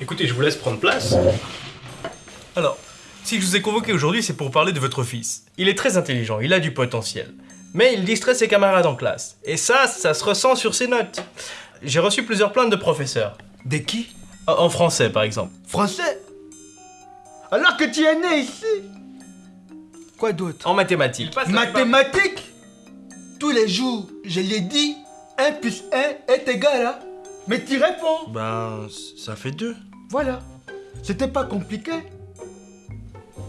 Écoutez, je vous laisse prendre place. Alors, si je vous ai convoqué aujourd'hui, c'est pour parler de votre fils. Il est très intelligent, il a du potentiel. Mais il distrait ses camarades en classe. Et ça, ça se ressent sur ses notes. J'ai reçu plusieurs plaintes de professeurs. De qui? En- français, par exemple. Français? Alors que tu es né ici? Quoi d'autre? En mathématiques. Mathématiques? Tous les jours, je l'ai dit, 1 plus 1 est égal à... Mais tu réponds Ben, ça fait deux. Voilà. C'était pas compliqué.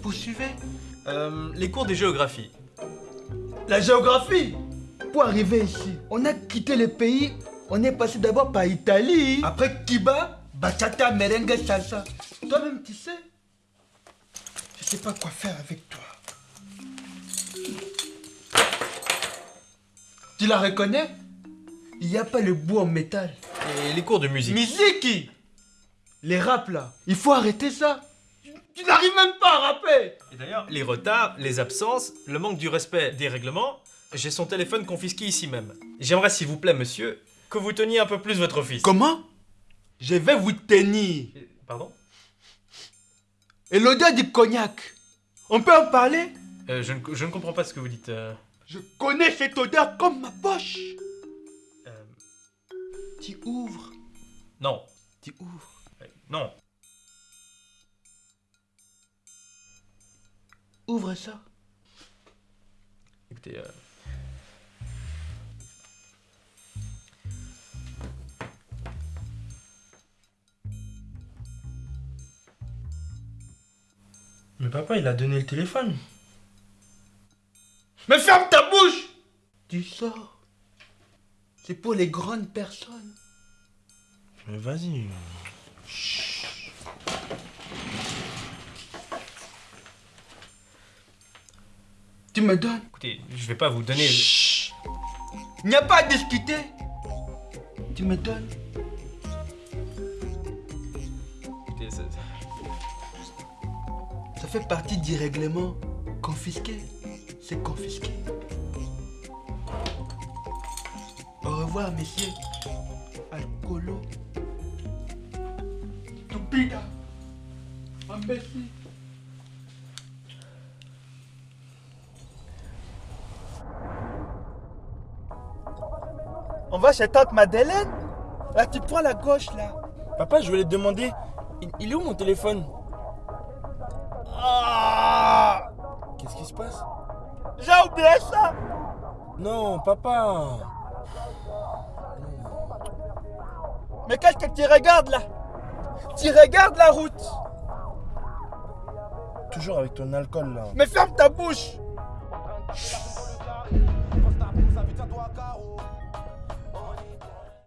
Poursuivez. Euh, les cours de géographie. La géographie Pour arriver ici, on a quitté le pays, on est passé d'abord par Italie, après Kiba, bachata, merengue, salsa. Toi-même, tu sais Je sais pas quoi faire avec toi. Tu la reconnais? Il n'y a pas le bout en métal. Et les cours de musique. Musique Les raps là, il faut arrêter ça. Tu, tu n'arrives même pas à rapper Et d'ailleurs, les retards, les absences, le manque du respect des règlements, j'ai son téléphone confisqué ici même. J'aimerais, s'il vous plaît, monsieur, que vous teniez un peu plus votre fils. Comment? Je vais vous tenir. Pardon? Et l'odeur du cognac On peut en parler? Euh, je, ne, je ne comprends pas ce que vous dites. euh, Je connais cette odeur comme ma poche. euh, Tu ouvres, non. tu ouvres. Non. Ouvre ça. Écoutez, euh, Mais papa, il a donné le téléphone. Mais ferme ta bouche Tu sors. C'est pour les grandes personnes. Mais vas-y. Tu me donnes? écoutez, je vais pas vous donner... Chut. Il n'y a pas à discuter. Tu me donnes? écoutez, c'est- Ça fait partie du règlement. Confisqué. C'est confisqué. Au revoir, messieurs. Alcoolo. Stupida. Imbécile. On va chez tante Madeleine. Là, tu prends la gauche, là. Papa, je voulais te demander, il, il est où mon téléphone? Ah! Qu'est-ce qui se passe? J'ai oublié ça. Non, papa. Mais qu'est-ce que tu regardes là? Tu regardes la route. Toujours avec ton alcool là. Mais ferme ta bouche